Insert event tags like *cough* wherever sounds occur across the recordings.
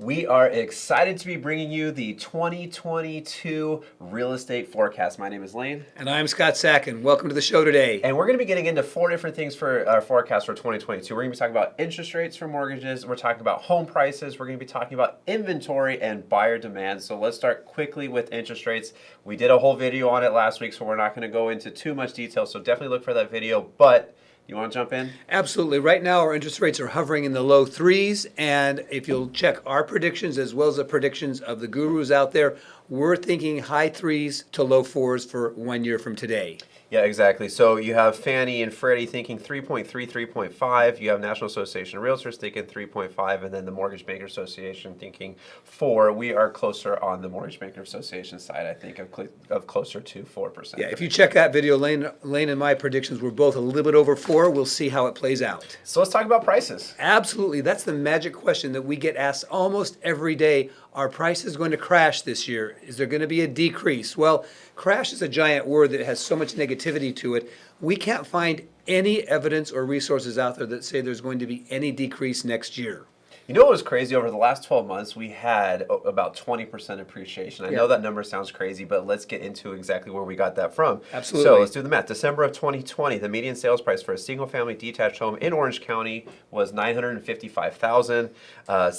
We are excited to be bringing you the 2022 real estate forecast. My name is Lane. And I'm Scott Sacken. Welcome to the show today. And we're going to be getting into four different things for our forecast for 2022. We're going to be talking about interest rates for mortgages. We're talking about home prices. We're going to be talking about inventory and buyer demand. So let's start quickly with interest rates. We did a whole video on it last week, so we're not going to go into too much detail. So definitely look for that video. But you want to jump in? Absolutely. Right now, our interest rates are hovering in the low threes. And if you'll check our predictions as well as the predictions of the gurus out there, we're thinking high threes to low fours for one year from today. Yeah, exactly. So you have Fannie and Freddie thinking 3.3, 3.5. You have National Association of Realtors thinking 3.5, and then the Mortgage Banker Association thinking 4. We are closer on the Mortgage Banker Association side, I think, of, cl- of closer to 4%. Yeah, if you check that video, Lane, Lane and my predictions were both a little bit over four. We'll see how it plays out. So let's talk about prices. Absolutely. That's the magic question that we get asked almost every day. Are is going to crash this year? Is there going to be a decrease? Well, crash is a giant word that has so much negativity to it. We can't find any evidence or resources out there that say there's going to be any decrease next year. You know what was crazy? Over the last 12 months, we had about 20% appreciation. I know that number sounds crazy, but let's get into exactly where we got that from. Absolutely. So let's do the math. December of 2020, the median sales price for a single family detached home in Orange County was 955000 uh,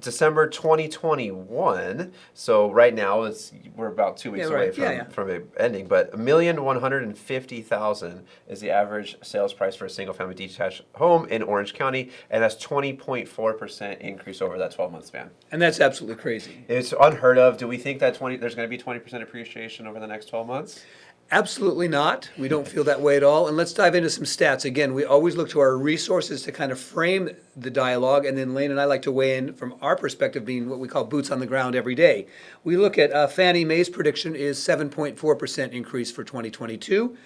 December 2021, so right now it's we're about two weeks Yeah, away right. from, Yeah, yeah. from it ending, but a million one hundred and fifty thousand is the average sales price for a single family detached home in Orange County, and that's twenty point four percent increase over that twelve month span. And that's absolutely crazy. It's unheard of. Do we think that twenty there's going to be twenty percent appreciation over the next twelve months? Absolutely not. We don't feel that way at all. And let's dive into some stats. Again, we always look to our resources to kind of frame the dialogue. And then Lane and I like to weigh in from our perspective, being what we call boots on the ground every day. We look at uh, Fannie Mae's prediction is 7.4% increase for 2022.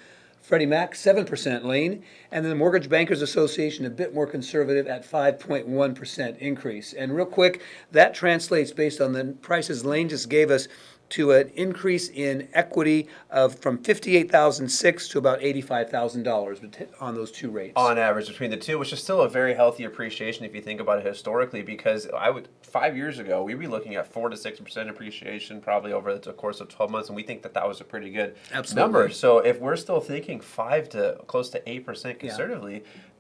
Freddie Mac, 7% Lane. And then the Mortgage Bankers Association, a bit more conservative at 5.1% increase. And real quick, that translates based on the prices Lane just gave us to an increase in equity of from 58,006 to about $85,000 on those two rates. on average between the two, which is still a very healthy appreciation if you think about it historically. Because I would five years ago we'd be looking at four to six percent appreciation probably over the course of twelve months, and we think that that was a pretty good Absolutely. number. So if we're still thinking five to close to eight percent Yeah.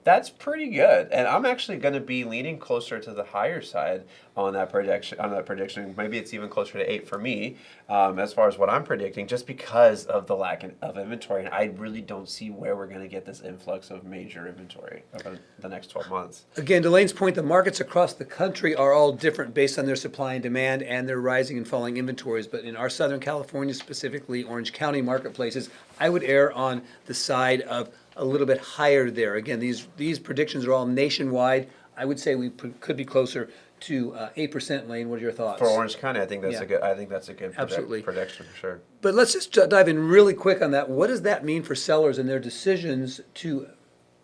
That's pretty good, and I'm actually going to be leaning closer to the higher side on that prediction. On that prediction, maybe it's even closer to eight for me, um, as far as what I'm predicting, just because of the lack of inventory. And I really don't see where we're going to get this influx of major inventory over the next 12 months. Again, to Lane's point, the markets across the country are all different based on their supply and demand and their rising and falling inventories. But in our Southern California, specifically Orange County marketplaces, I would err on the side of a little bit higher there. Again, these, these predictions are all nationwide. I would say we could be closer to uh, 8% Lane. What are your thoughts? For Orange County, I think that's Yeah. a good. I think that's a good Absolutely. prediction for sure. But let's just uh, dive in really quick on that. What does that mean for sellers and their decisions to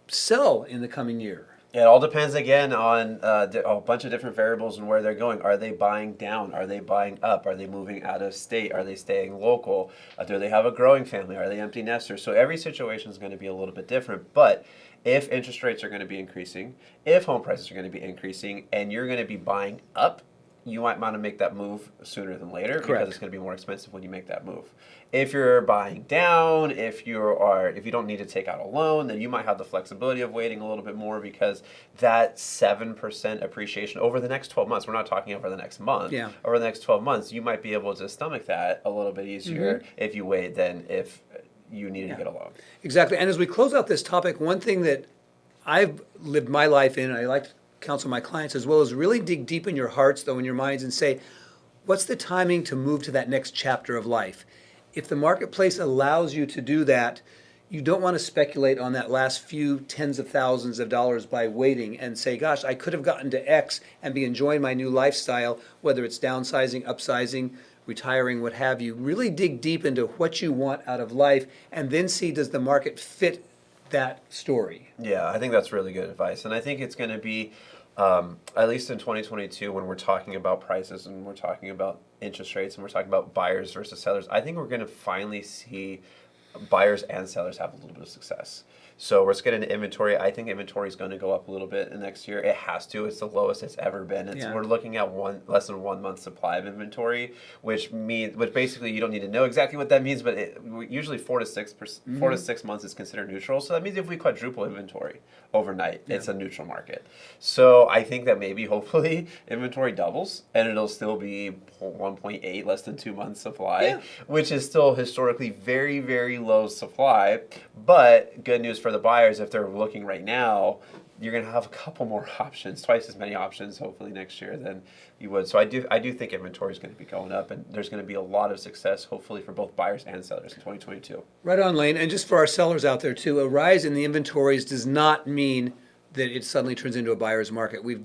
sell in the coming year? It all depends again on uh, a bunch of different variables and where they're going. Are they buying down? Are they buying up? Are they moving out of state? Are they staying local? Uh, do they have a growing family? Are they empty nesters? So every situation is going to be a little bit different. But if interest rates are going to be increasing, if home prices are going to be increasing, and you're going to be buying up, you might want to make that move sooner than later because it's going to be more expensive when you make that move. If you're buying down, if you are if you don't need to take out a loan, then you might have the flexibility of waiting a little bit more because that 7% appreciation over the next 12 months, we're not talking over the next month. Yeah. Over the next 12 months, you might be able to stomach that a little bit easier mm-hmm. if you wait than if you needed to get a loan. Exactly. And as we close out this topic, one thing that I've lived my life in, I like to counsel my clients as well, is really dig deep in your hearts, though, in your minds, and say, what's the timing to move to that next chapter of life? If the marketplace allows you to do that, you don't want to speculate on that last few tens of thousands of dollars by waiting and say, gosh, I could have gotten to X and be enjoying my new lifestyle, whether it's downsizing, upsizing, retiring, what have you. Really dig deep into what you want out of life and then see does the market fit that story. Yeah, I think that's really good advice. And I think it's going to be, um, at least in 2022, when we're talking about prices and we're talking about interest rates and we're talking about buyers versus sellers, I think we're going to finally see buyers and sellers have a little bit of success. So we're just getting into inventory. I think inventory is going to go up a little bit in next year. It has to. It's the lowest it's ever been. It's, Yeah. We're looking at one less than one month supply of inventory, which means, which basically you don't need to know exactly what that means, but it, usually four to six Mm-hmm. four to six months is considered neutral. So that means if we quadruple inventory overnight, it's a neutral market. So I think that maybe *laughs* hopefully inventory doubles and it'll still be 1.8 less than two months supply, Yeah. which is still historically very very low supply. But good news for the buyers if they're looking right now. You're gonna have a couple more *laughs* options, twice as many options, hopefully next year than you would. So I do, I do think inventory is going to be going up, and there's going to be a lot of success, hopefully, for both buyers and sellers in 2022. Right on, Lane. And just for our sellers out there too, a rise in the inventories does not mean that it suddenly turns into a buyer's market. We've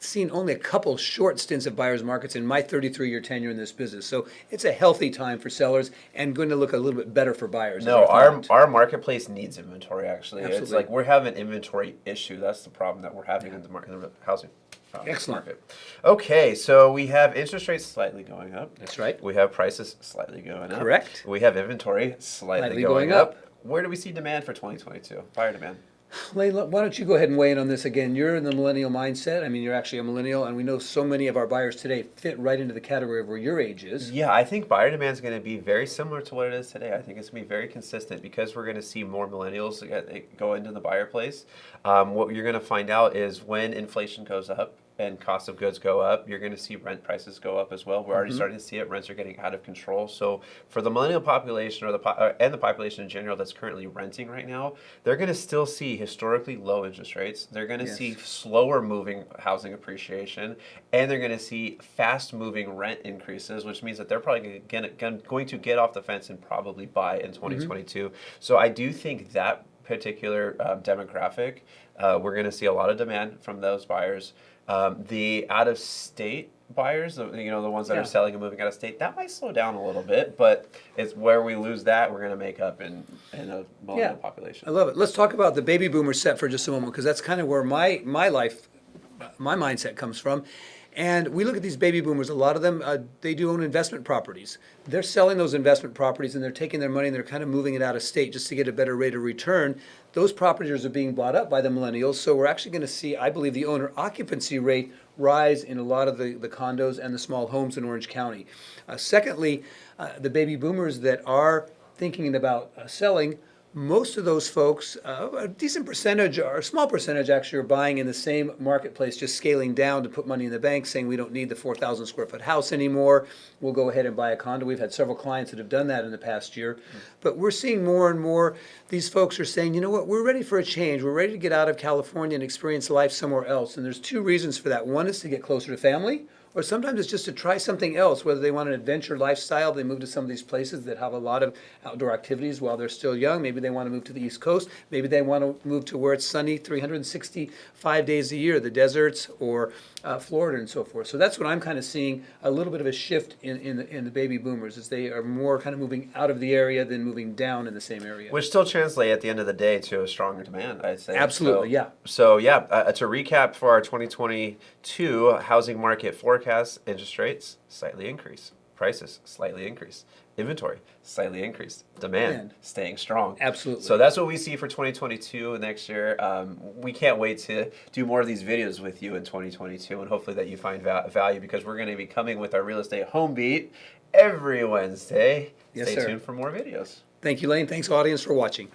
seen only a couple short stints of buyer's markets in my 33-year tenure in this business. So it's a healthy time for sellers and going to look a little bit better for buyers. No, our our marketplace needs inventory. Actually, it's like we're having an inventory issue. That's the problem that we're having in the market, in the housing. uh, Excellent. Market. Okay, so we have interest rates slightly going up. That's right. We have prices slightly going up. Correct. We have inventory slightly, Slightly going, going up. up. Where do we see demand for 2022? Buyer demand. Look, why don't you go ahead and weigh in on this again? You're in the millennial mindset. I mean, you're actually a millennial, and we know so many of our buyers today fit right into the category of where your age is. Yeah, I think buyer demand is going to be very similar to what it is today. I think it's going to be very consistent because we're going to see more millennials go into the buyer place. Um, what you're going to find out is when inflation goes up and cost of goods go up, you're going to see rent prices go up as well. We're already starting to see it. Rents are getting out of control. So for the millennial population or the po- uh, and the population in general that's currently renting right now, they're going to still see historically low interest rates. They're going to Yes. see slower moving housing appreciation, and they're going to see fast moving rent increases, which means that they're probably gonna, gonna, get off the fence and probably buy in 2022. So I do think that particular um, demographic, uh, we're going to see a lot of demand from those buyers. Um, the out of state buyers, you know, the ones that Yeah. are selling and moving out of state, that might slow down a little bit, but it's where we lose that, we're going to make up in, in a millennial Yeah. population. I love it. Let's talk about the baby boomer set for just a moment because that's kind of where my my life, my mindset comes from. And we look at these baby boomers. A lot of them, uh, they do own investment properties. They're selling those investment properties and they're taking their money and they're kind of moving it out of state just to get a better rate of return. Those properties are being bought up by the millennials. So we're actually going to see, I believe, the owner occupancy rate rise in a lot of the, the condos and the small homes in Orange County. Uh, secondly, uh, the baby boomers that are thinking about uh, selling, most of those folks, uh, a decent percentage or a small percentage actually, are buying in the same marketplace, just scaling down to put money in the bank, saying we don't need the 4,000 square foot house anymore. We'll go ahead and buy a condo. We've had several clients that have done that in the past year. But we're seeing more and more these folks are saying, you know what, we're ready for a change. We're ready to get out of California and experience life somewhere else. And there's two reasons for that. One is to get closer to family or sometimes it's just to try something else, whether they want an adventure lifestyle, they move to some of these places that have a lot of outdoor activities while they're still young. Maybe they want to move to the East Coast. Maybe they want to move to where it's sunny 365 days a year, the deserts or uh, Florida and so forth. So that's what I'm kind of seeing a little bit of a shift in, in, the, in the baby boomers, as they are more kind of moving out of the area than moving down in the same area. Which still translate at the end of the day to a stronger demand, I'd say. Absolutely, So- yeah. So yeah, uh, to recap for our 2022 housing market forecast, interest rates slightly increase, prices slightly increase, inventory slightly increased, demand Demand. staying strong. Absolutely. So that's what we see for 2022 next year. Um, we can't wait to do more of these videos with you in 2022, and hopefully that you find va- value because we're going to be coming with our real estate home beat every Wednesday. Yes, Stay sir. tuned for more videos. Thank you, Lane. Thanks, audience, for watching.